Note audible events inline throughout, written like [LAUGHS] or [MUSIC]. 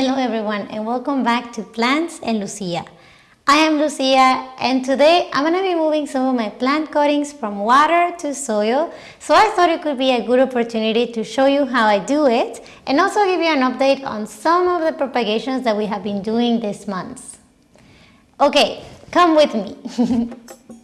Hello everyone and welcome back to Plants and Lucia. I am Lucia and today I'm going to be moving some of my plant cuttings from water to soil. So I thought it could be a good opportunity to show you how I do it and also give you an update on some of the propagations that we have been doing this month. Okay, come with me. [LAUGHS]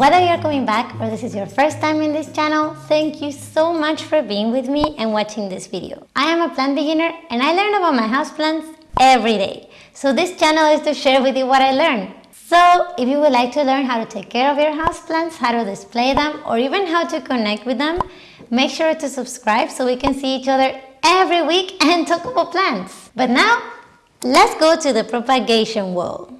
Whether you're coming back or this is your first time in this channel, thank you so much for being with me and watching this video. I am a plant beginner and I learn about my houseplants every day. So this channel is to share with you what I learn. So if you would like to learn how to take care of your houseplants, how to display them, or even how to connect with them, make sure to subscribe so we can see each other every week and talk about plants. But now, let's go to the propagation wall.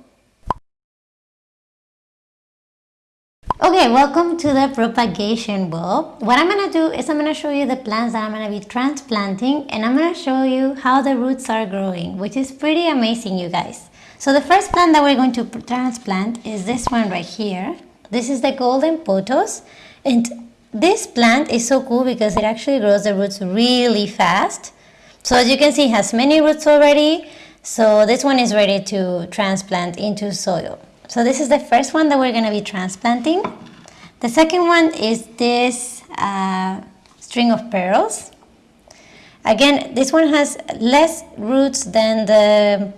Okay, welcome to the propagation bulb. What I'm going to do is I'm going to show you the plants that I'm going to be transplanting and I'm going to show you how the roots are growing, which is pretty amazing, you guys. So the first plant that we're going to transplant is this one right here. This is the golden pothos and this plant is so cool because it actually grows the roots really fast. So as you can see, it has many roots already. So this one is ready to transplant into soil. So this is the first one that we're going to be transplanting. The second one is this uh, string of pearls. Again, this one has less roots than the,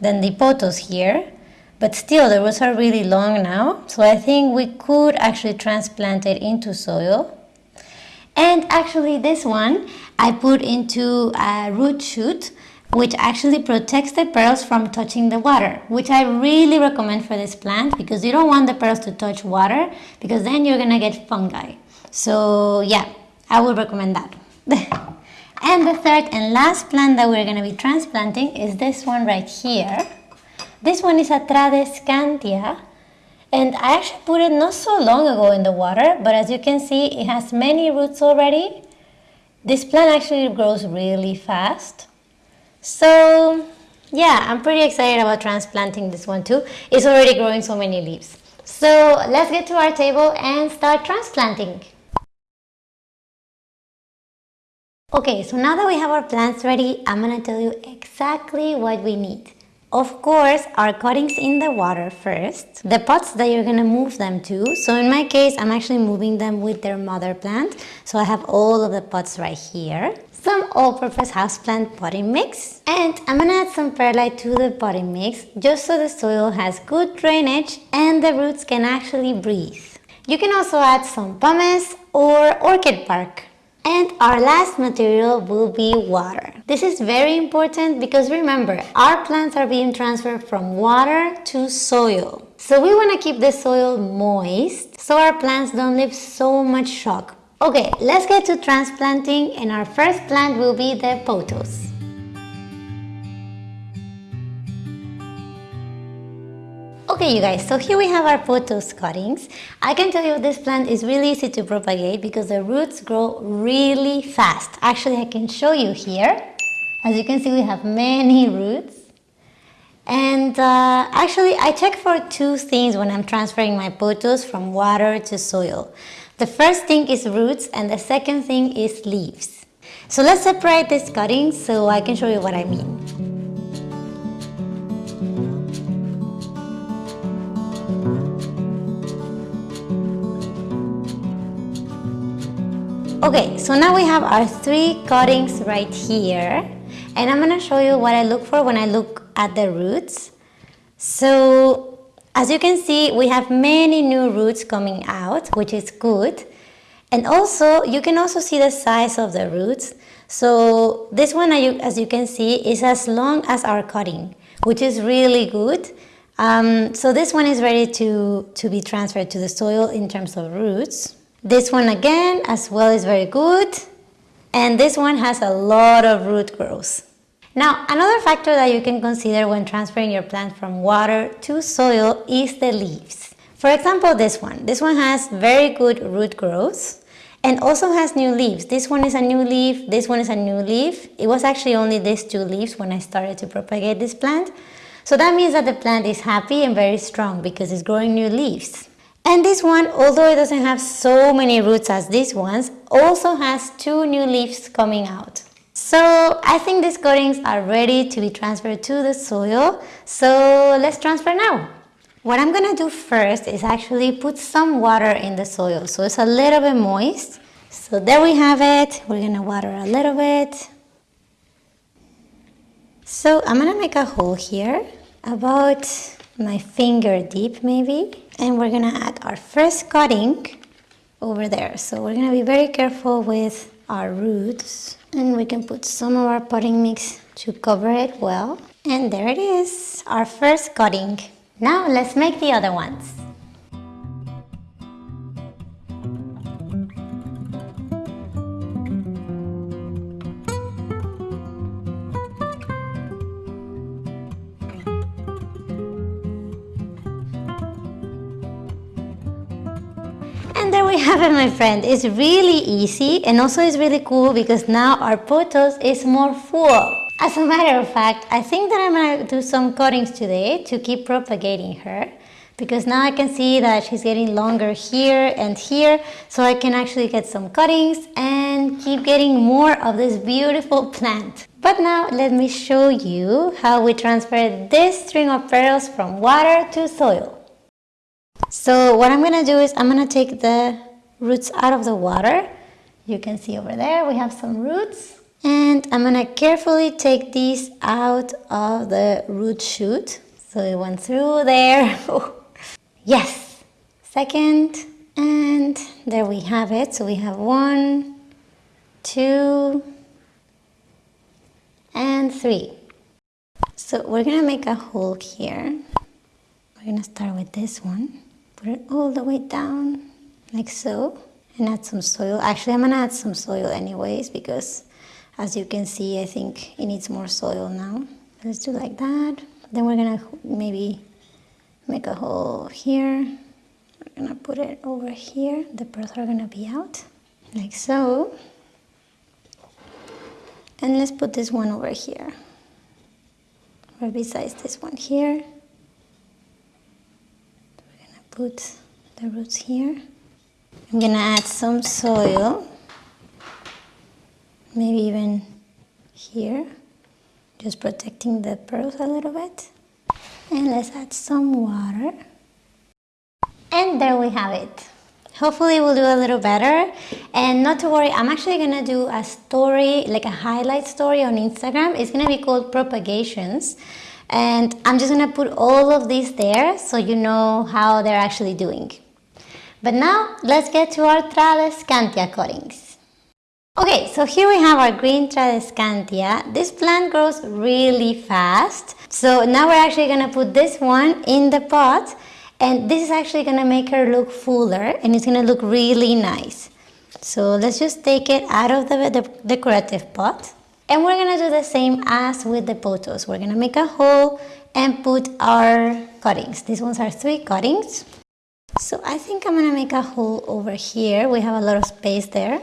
than the pothos here, but still the roots are really long now. So I think we could actually transplant it into soil. And actually this one I put into a root shoot which actually protects the pearls from touching the water, which I really recommend for this plant because you don't want the pearls to touch water because then you're gonna get fungi. So yeah, I would recommend that. [LAUGHS] and the third and last plant that we're gonna be transplanting is this one right here. This one is a Tradescantia and I actually put it not so long ago in the water, but as you can see, it has many roots already. This plant actually grows really fast. So yeah, I'm pretty excited about transplanting this one too. It's already growing so many leaves. So let's get to our table and start transplanting. Okay, so now that we have our plants ready, I'm gonna tell you exactly what we need. Of course, our cuttings in the water first, the pots that you're gonna move them to. So in my case, I'm actually moving them with their mother plant. So I have all of the pots right here some all-purpose houseplant potting mix and I'm gonna add some perlite to the potting mix just so the soil has good drainage and the roots can actually breathe. You can also add some pumice or orchid bark. And our last material will be water. This is very important because remember, our plants are being transferred from water to soil. So we want to keep the soil moist so our plants don't leave so much shock Okay, let's get to transplanting and our first plant will be the pothos. Okay you guys, so here we have our pothos cuttings. I can tell you this plant is really easy to propagate because the roots grow really fast. Actually I can show you here. As you can see we have many roots. And uh, actually I check for two things when I'm transferring my pothos from water to soil. The first thing is roots and the second thing is leaves. So let's separate these cuttings so I can show you what I mean. Okay, so now we have our three cuttings right here and I'm gonna show you what I look for when I look at the roots. So as you can see, we have many new roots coming out, which is good. And also, you can also see the size of the roots. So this one, as you can see, is as long as our cutting, which is really good. Um, so this one is ready to, to be transferred to the soil in terms of roots. This one again, as well, is very good. And this one has a lot of root growth. Now, another factor that you can consider when transferring your plant from water to soil is the leaves. For example, this one. This one has very good root growth and also has new leaves. This one is a new leaf, this one is a new leaf. It was actually only these two leaves when I started to propagate this plant. So that means that the plant is happy and very strong because it's growing new leaves. And this one, although it doesn't have so many roots as these ones, also has two new leaves coming out. So I think these cuttings are ready to be transferred to the soil. So let's transfer now. What I'm gonna do first is actually put some water in the soil so it's a little bit moist. So there we have it. We're gonna water a little bit. So I'm gonna make a hole here about my finger deep maybe and we're gonna add our first cutting over there so we're gonna be very careful with our roots and we can put some of our potting mix to cover it well. And there it is our first cutting now let's make the other ones my friend. It's really easy and also it's really cool because now our pothos is more full. As a matter of fact, I think that I'm gonna do some cuttings today to keep propagating her because now I can see that she's getting longer here and here so I can actually get some cuttings and keep getting more of this beautiful plant. But now let me show you how we transfer this string of pearls from water to soil. So what I'm gonna do is I'm gonna take the roots out of the water. You can see over there we have some roots. And I'm gonna carefully take these out of the root shoot. So it went through there. [LAUGHS] yes, second, and there we have it. So we have one, two, and three. So we're gonna make a hole here. We're gonna start with this one. Put it all the way down, like so. And add some soil. Actually, I'm gonna add some soil anyways because as you can see, I think it needs more soil now. Let's do like that. Then we're gonna maybe make a hole here. We're gonna put it over here. The pearls are gonna be out, like so. And let's put this one over here, or besides this one here We're gonna put the roots here. I'm gonna add some soil, maybe even here, just protecting the pearls a little bit. And let's add some water. And there we have it. Hopefully we'll do a little better. And not to worry, I'm actually gonna do a story, like a highlight story on Instagram. It's gonna be called Propagations and I'm just gonna put all of these there so you know how they're actually doing. But now let's get to our Tradescantia cuttings. Okay, so here we have our green Tradescantia. This plant grows really fast. So now we're actually gonna put this one in the pot and this is actually gonna make her look fuller and it's gonna look really nice. So let's just take it out of the, the decorative pot. And we're gonna do the same as with the pothos. We're gonna make a hole and put our cuttings. These ones are three cuttings. So I think I'm gonna make a hole over here. We have a lot of space there.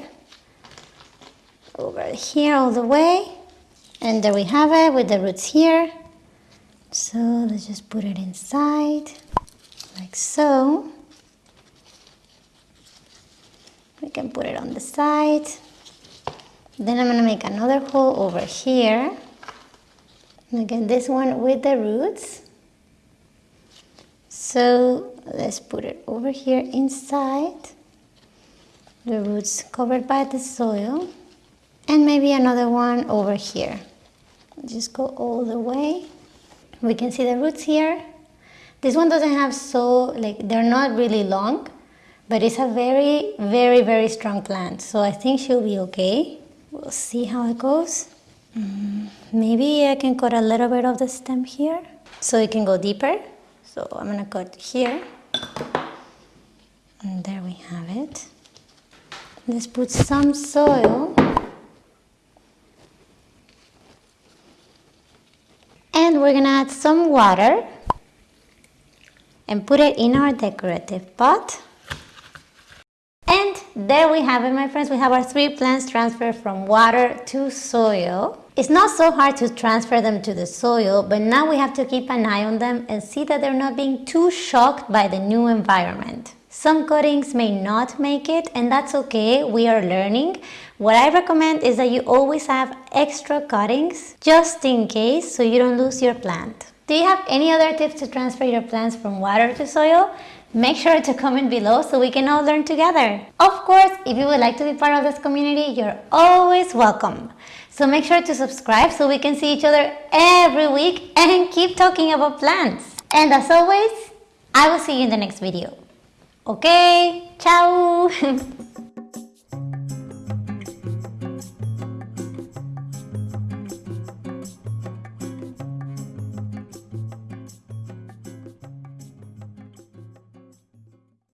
Over here all the way. And there we have it with the roots here. So let's just put it inside, like so. We can put it on the side. Then I'm to make another hole over here. And again, this one with the roots. So let's put it over here inside. The roots covered by the soil. And maybe another one over here. Just go all the way. We can see the roots here. This one doesn't have so, like, they're not really long, but it's a very, very, very strong plant. So I think she'll be okay. We'll see how it goes. Mm, maybe I can cut a little bit of the stem here so it can go deeper. So I'm gonna cut here. And there we have it. Let's put some soil. And we're gonna add some water and put it in our decorative pot. There we have it, my friends. We have our three plants transferred from water to soil. It's not so hard to transfer them to the soil, but now we have to keep an eye on them and see that they're not being too shocked by the new environment. Some cuttings may not make it and that's okay, we are learning. What I recommend is that you always have extra cuttings just in case so you don't lose your plant. Do you have any other tips to transfer your plants from water to soil? Make sure to comment below so we can all learn together. Of course, if you would like to be part of this community, you're always welcome. So make sure to subscribe so we can see each other every week and [LAUGHS] keep talking about plants. And as always, I will see you in the next video. Okay, ciao! [LAUGHS]